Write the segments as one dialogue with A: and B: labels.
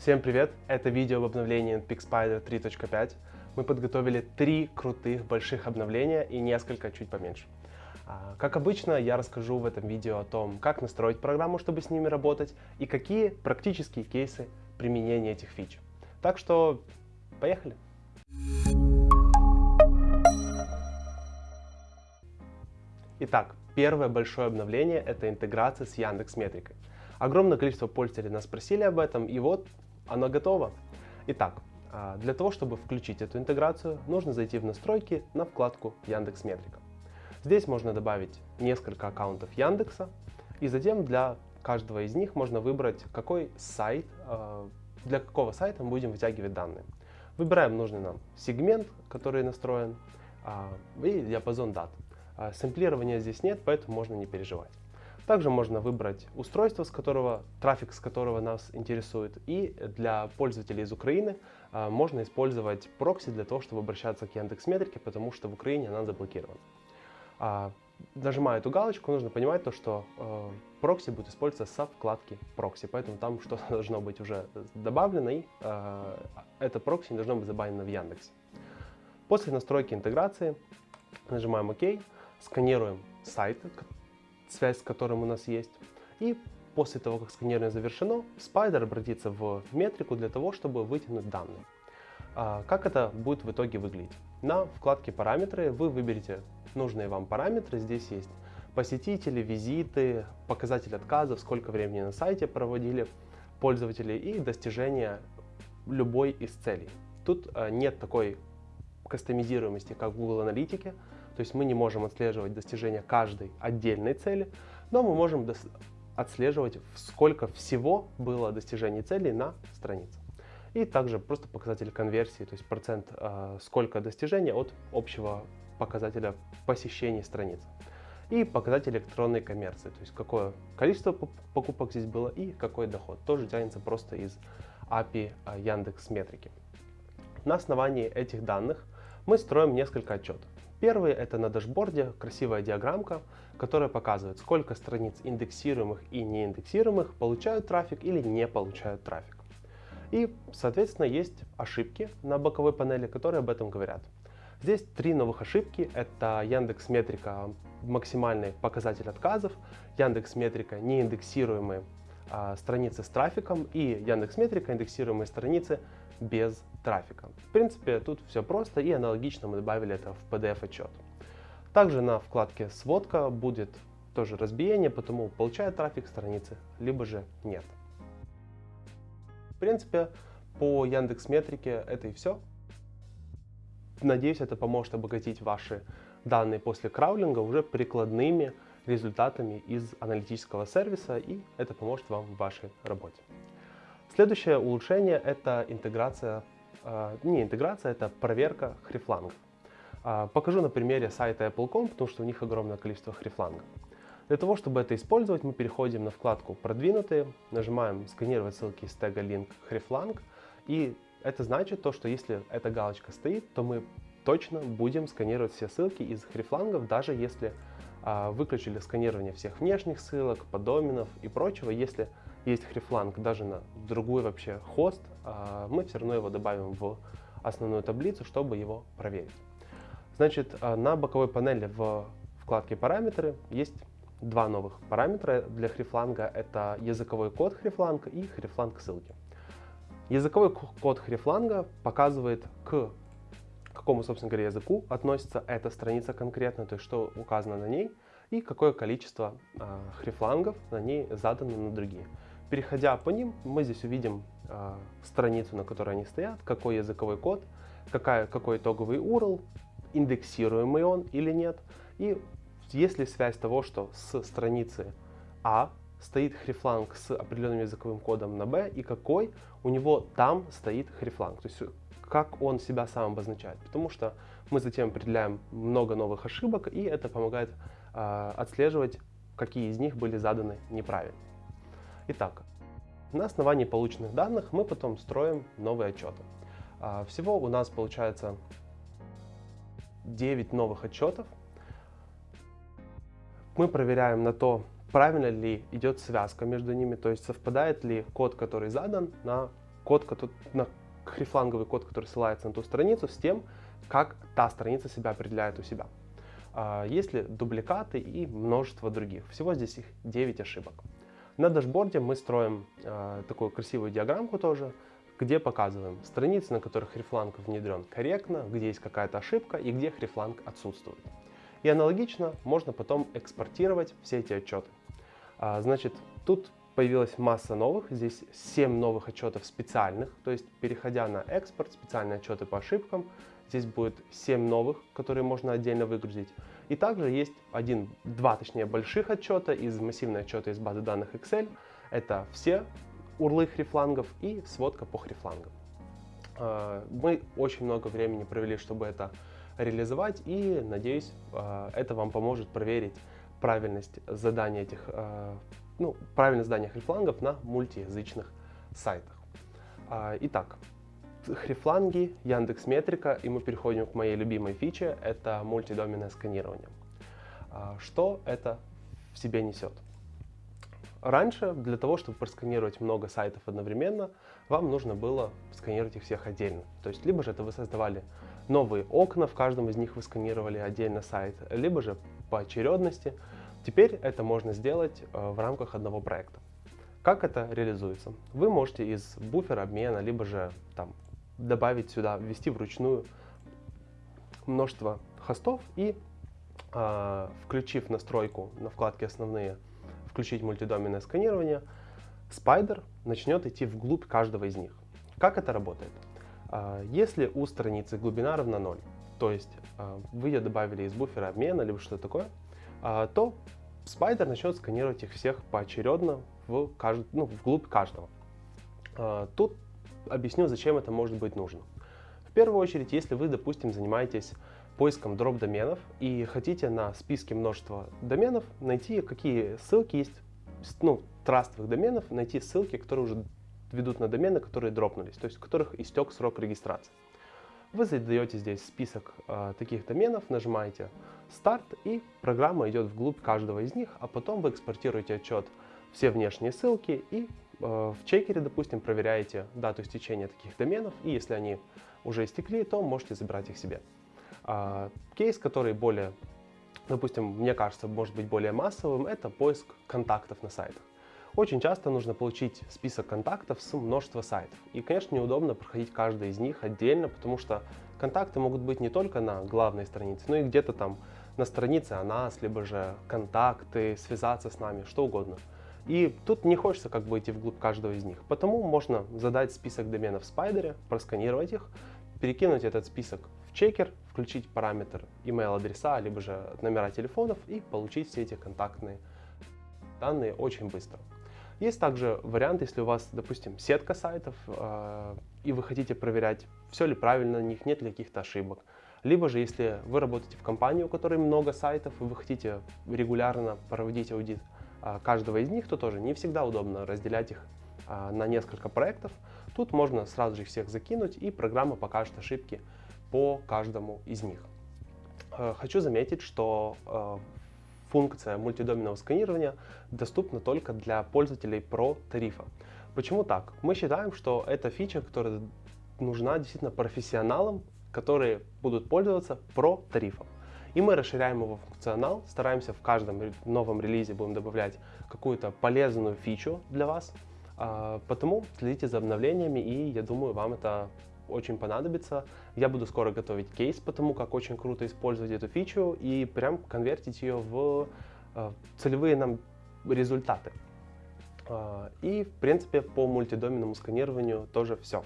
A: Всем привет! Это видео об обновлении PixSpider 3.5. Мы подготовили три крутых больших обновления и несколько чуть поменьше. А, как обычно, я расскажу в этом видео о том, как настроить программу, чтобы с ними работать, и какие практические кейсы применения этих фич. Так что, поехали! Итак, первое большое обновление — это интеграция с Яндекс Метрикой. Огромное количество пользователей нас спросили об этом, и вот оно готово. Итак, а, для того, чтобы включить эту интеграцию, нужно зайти в настройки на вкладку Яндекс Метрика. Здесь можно добавить несколько аккаунтов Яндекса, и затем для каждого из них можно выбрать, какой сайт, а, для какого сайта мы будем вытягивать данные. Выбираем нужный нам сегмент, который настроен, а, и диапазон дат. Сэмплирования здесь нет, поэтому можно не переживать. Также можно выбрать устройство, с которого, трафик с которого нас интересует. И для пользователей из Украины а, можно использовать прокси для того, чтобы обращаться к Яндекс.Метрике, потому что в Украине она заблокирована. А, нажимая эту галочку, нужно понимать то, что э, прокси будет использоваться со вкладки прокси, поэтому там что-то должно быть уже добавлено, и э, это прокси не должно быть забанено в Яндексе. После настройки интеграции нажимаем ОК, сканируем сайт, связь с которым у нас есть. И после того, как сканирование завершено, Spider обратится в метрику для того, чтобы вытянуть данные. А, как это будет в итоге выглядеть? На вкладке «Параметры» вы выберете нужные вам параметры. Здесь есть посетители, визиты, показатель отказов, сколько времени на сайте проводили пользователи и достижения любой из целей. Тут а, нет такой кастомизируемости, как в Google Аналитике, то есть мы не можем отслеживать достижения каждой отдельной цели, но мы можем отслеживать, сколько всего было достижений целей на странице. И также просто показатель конверсии, то есть процент, э, сколько достижений от общего показателя посещений страницы. И показатель электронной коммерции, то есть какое количество покупок здесь было и какой доход. Тоже тянется просто из API э, Яндекс Метрики. На основании этих данных мы строим несколько отчетов. Первый это на дашборде красивая диаграммка, которая показывает, сколько страниц индексируемых и неиндексируемых получают трафик или не получают трафик. И, соответственно, есть ошибки на боковой панели, которые об этом говорят. Здесь три новых ошибки. Это Яндекс Метрика максимальный показатель отказов, Яндекс Метрика неиндексируемые а, страницы с трафиком и Яндекс Метрика индексируемые страницы без трафика. В принципе, тут все просто и аналогично мы добавили это в PDF-отчет. Также на вкладке «Сводка» будет тоже разбиение, потому получает трафик страницы, либо же нет. В принципе, по Яндекс Метрике это и все. Надеюсь, это поможет обогатить ваши данные после краулинга уже прикладными результатами из аналитического сервиса, и это поможет вам в вашей работе. Следующее улучшение – это интеграция, э, не интеграция, это проверка хрифлангов. Э, покажу на примере сайта Apple.com, потому что у них огромное количество хрифлангов. Для того, чтобы это использовать, мы переходим на вкладку «Продвинутые», нажимаем «Сканировать ссылки из тега link хрифланг», и это значит то, что если эта галочка стоит, то мы точно будем сканировать все ссылки из хрифлангов, даже если а, выключили сканирование всех внешних ссылок, подоменов и прочего, если есть хрифланг даже на другой вообще хост, а, мы все равно его добавим в основную таблицу, чтобы его проверить. Значит, а, на боковой панели в вкладке «Параметры» есть два новых параметра для хрифланга. Это языковой код хрифланга и хрифланг ссылки. Языковой код хрифланга показывает, к какому, собственно говоря, языку относится эта страница конкретно, то есть что указано на ней, и какое количество э, хрифлангов на ней задано на другие. Переходя по ним, мы здесь увидим э, страницу, на которой они стоят, какой языковой код, какая, какой итоговый URL, индексируемый он или нет. И есть ли связь того, что с страницы А стоит хрифланг с определенным языковым кодом на B, и какой у него там стоит хрифланг. То есть как он себя сам обозначает. Потому что мы затем определяем много новых ошибок, и это помогает э, отслеживать, какие из них были заданы неправильно. Итак, на основании полученных данных мы потом строим новые отчеты. А, всего у нас получается 9 новых отчетов. Мы проверяем на то, правильно ли идет связка между ними, то есть совпадает ли код, который задан, на код, на хрифланговый код, который ссылается на ту страницу, с тем, как та страница себя определяет у себя. А, есть ли дубликаты и множество других. Всего здесь их 9 ошибок. На дашборде мы строим а, такую красивую диаграммку тоже, где показываем страницы, на которых хрифланг внедрен корректно, где есть какая-то ошибка и где хрифланг отсутствует. И аналогично можно потом экспортировать все эти отчеты. А, значит, тут появилась масса новых, здесь 7 новых отчетов специальных, то есть переходя на экспорт, специальные отчеты по ошибкам, здесь будет 7 новых, которые можно отдельно выгрузить. И также есть один, два точнее больших отчета из массивного отчета из базы данных Excel. Это все урлы хрифлангов и сводка по хрифлангам. А, мы очень много времени провели, чтобы это реализовать, и надеюсь, а, это вам поможет проверить правильность задания этих, а, ну, правильность задания хрифлангов на мультиязычных сайтах. Итак, хрифланги, Яндекс Метрика, и мы переходим к моей любимой фиче, это мультидоменное сканирование. Что это в себе несет? Раньше для того, чтобы просканировать много сайтов одновременно, вам нужно было сканировать их всех отдельно. То есть, либо же это вы создавали новые окна, в каждом из них вы сканировали отдельно сайт, либо же по очередности. Теперь это можно сделать э, в рамках одного проекта. Как это реализуется? Вы можете из буфера обмена, либо же там, добавить сюда, ввести вручную множество хостов и, э, включив настройку на вкладке «Основные», включить мультидоменное сканирование, Spider начнет идти вглубь каждого из них. Как это работает? А, если у страницы глубина равна 0, то есть а, вы ее добавили из буфера обмена, либо что-то такое, а, то Spider начнет сканировать их всех поочередно в кажд... ну, вглубь каждого. Тут объясню, зачем это может быть нужно. В первую очередь, если вы, допустим, занимаетесь поиском дроп доменов и хотите на списке множества доменов найти, какие ссылки есть, ну, трастовых доменов, найти ссылки, которые уже ведут на домены, которые дропнулись, то есть у которых истек срок регистрации. Вы задаете здесь список э, таких доменов, нажимаете старт и программа идет вглубь каждого из них, а потом вы экспортируете отчет все внешние ссылки и в чекере, допустим, проверяете дату истечения таких доменов и если они уже истекли, то можете забирать их себе. А, кейс, который более, допустим, мне кажется, может быть более массовым, это поиск контактов на сайтах. Очень часто нужно получить список контактов с множества сайтов. И, конечно, неудобно проходить каждый из них отдельно, потому что контакты могут быть не только на главной странице, но и где-то там на странице о нас, либо же контакты, связаться с нами, что угодно. И тут не хочется как бы идти вглубь каждого из них. Потому можно задать список доменов в спайдере, просканировать их, перекинуть этот список в чекер, включить параметр email адреса, либо же номера телефонов и получить все эти контактные данные очень быстро. Есть также вариант, если у вас, допустим, сетка сайтов, э, и вы хотите проверять, все ли правильно на них, нет ли каких-то ошибок. Либо же, если вы работаете в компании, у которой много сайтов, и вы хотите регулярно проводить аудит каждого из них, то тоже не всегда удобно разделять их э, на несколько проектов. Тут можно сразу же всех закинуть, и программа покажет ошибки по каждому из них. Э, хочу заметить, что э, функция мультидоменного сканирования доступна только для пользователей Pro тарифа. Почему так? Мы считаем, что это фича, которая нужна действительно профессионалам, которые будут пользоваться Pro тарифом. И мы расширяем его функционал, стараемся в каждом новом релизе будем добавлять какую-то полезную фичу для вас. А, потому следите за обновлениями, и я думаю, вам это очень понадобится. Я буду скоро готовить кейс, потому как очень круто использовать эту фичу и прям конвертить ее в э, целевые нам результаты. Э, и, в принципе, по мультидоменному сканированию тоже все.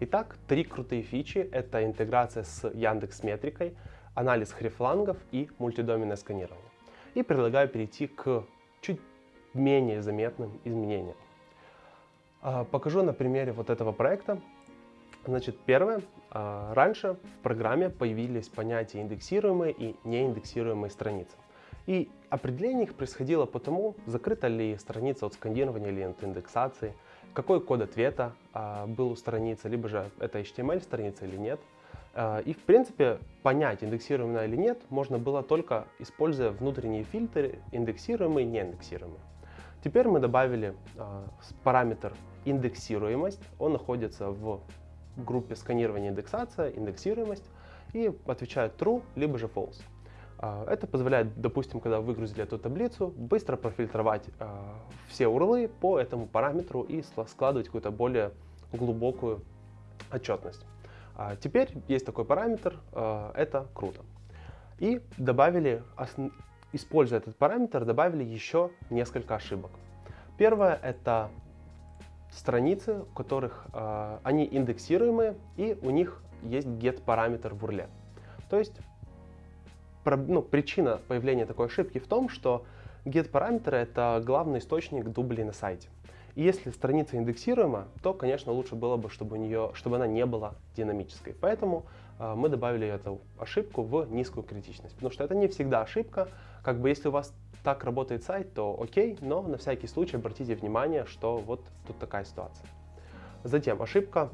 A: Итак, три крутые фичи — это интеграция с Яндекс Метрикой, анализ хрифлангов и мультидоменное сканирование. И предлагаю перейти к чуть менее заметным изменениям. Э, покажу на примере вот этого проекта. Значит, первое. А, раньше в программе появились понятия индексируемые и неиндексируемые страницы. И определение их происходило потому, закрыта ли страница от сканирования или от индексации, какой код ответа а, был у страницы, либо же это HTML страница или нет. А, и в принципе понять, индексируемая или нет, можно было только используя внутренние фильтры, индексируемые и неиндексируемые. Теперь мы добавили параметр индексируемость. Он находится в группе сканирования индексация, индексируемость и отвечает true, либо же false. А, это позволяет, допустим, когда выгрузили эту таблицу, быстро профильтровать все урлы по этому параметру и складывать какую-то более глубокую отчетность. А, теперь есть такой параметр, это круто. И добавили, используя этот параметр, добавили еще несколько ошибок. Первое это страницы, у которых они индексируемые и у них есть get параметр в урле. То есть ну, причина появления такой ошибки в том, что get параметры это главный источник дублей на сайте. И если страница индексируема, то, конечно, лучше было бы, чтобы, у нее, чтобы она не была динамической. Поэтому э, мы добавили эту ошибку в низкую критичность. Потому что это не всегда ошибка. Как бы если у вас так работает сайт, то окей, но на всякий случай обратите внимание, что вот тут такая ситуация. Затем ошибка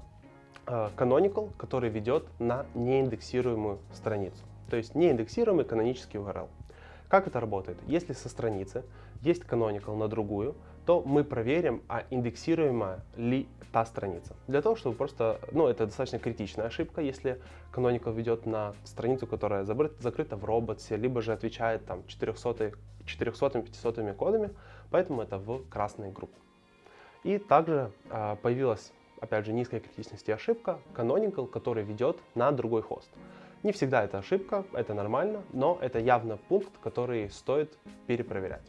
A: э, canonical, который ведет на неиндексируемую страницу то есть неиндексируемый канонический URL. Как это работает? Если со страницы есть canonical на другую, то мы проверим, а индексируема ли та страница. Для того, чтобы просто, ну, это достаточно критичная ошибка, если canonical ведет на страницу, которая закрыта в роботе, либо же отвечает там 400, 400-500 кодами, поэтому это в красной группе. И также э, появилась, опять же, низкая критичности ошибка canonical, который ведет на другой хост. Не всегда это ошибка, это нормально, но это явно пункт, который стоит перепроверять.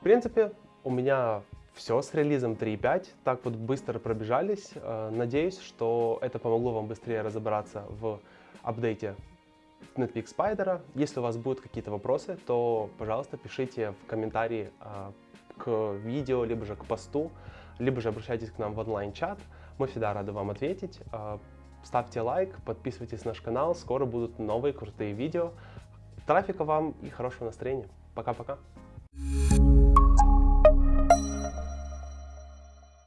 A: В принципе, у меня все с релизом 3.5. Так вот быстро пробежались. Э, надеюсь, что это помогло вам быстрее разобраться в апдейте Netpeak Spider. Если у вас будут какие-то вопросы, то, пожалуйста, пишите в комментарии э, к видео, либо же к посту, либо же обращайтесь к нам в онлайн-чат. Мы всегда рады вам ответить. Ставьте лайк, подписывайтесь на наш канал, скоро будут новые крутые видео. Трафика вам и хорошего настроения. Пока-пока.